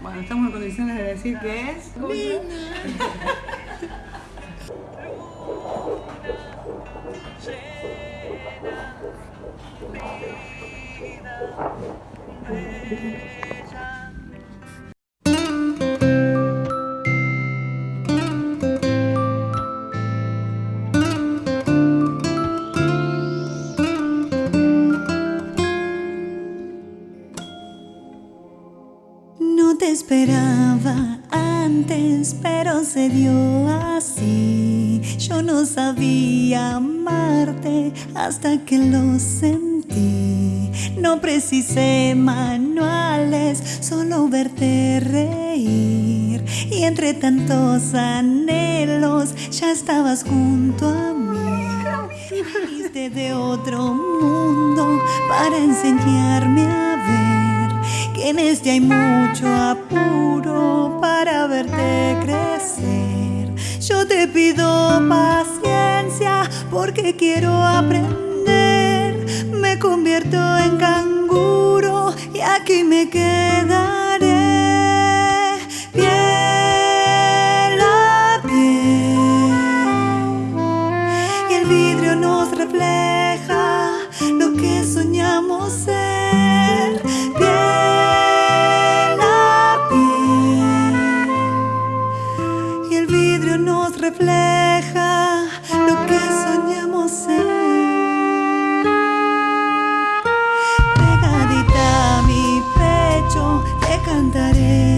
Bueno, estamos en condiciones de decir que es... No te esperaba antes, pero se dio así. Yo no sabía amarte hasta que lo sentí. No precisé manuales, solo verte reír. Y entre tantos anhelos ya estabas junto a mí. Viniste de otro mundo para enseñarme en este hay mucho apuro para verte crecer. Yo te pido paciencia porque quiero aprender. Me convierto en canguro y aquí me quedaré. Piel a piel. Y el vidrio nos refleja lo que soñamos ser.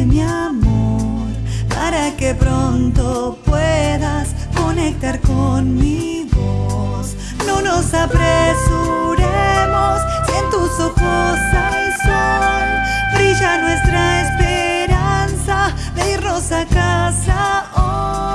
Mi amor para que pronto puedas conectar con mi voz. No nos apresuremos si en tus ojos hay sol. Brilla nuestra esperanza de irnos casa hoy.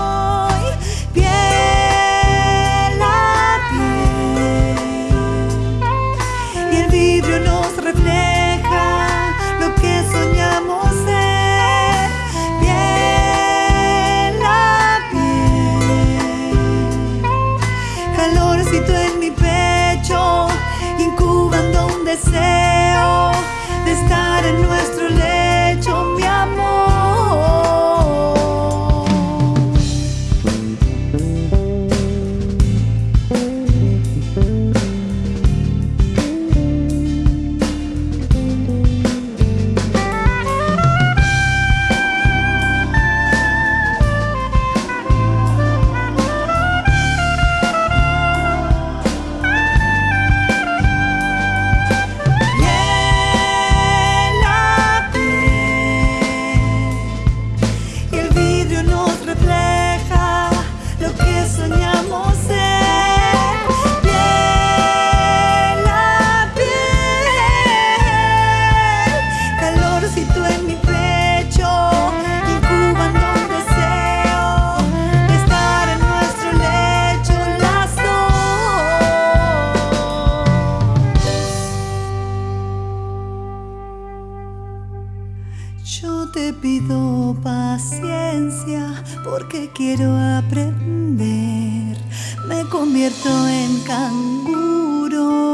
Yo te pido paciencia porque quiero aprender. Me convierto en canguro.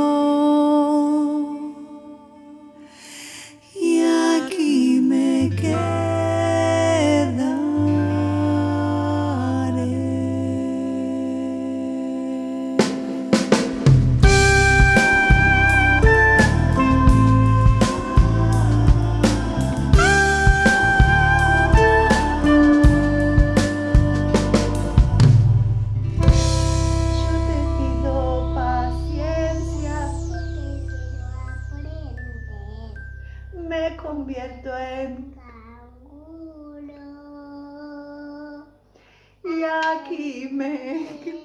Convierto en Canguro. y aquí me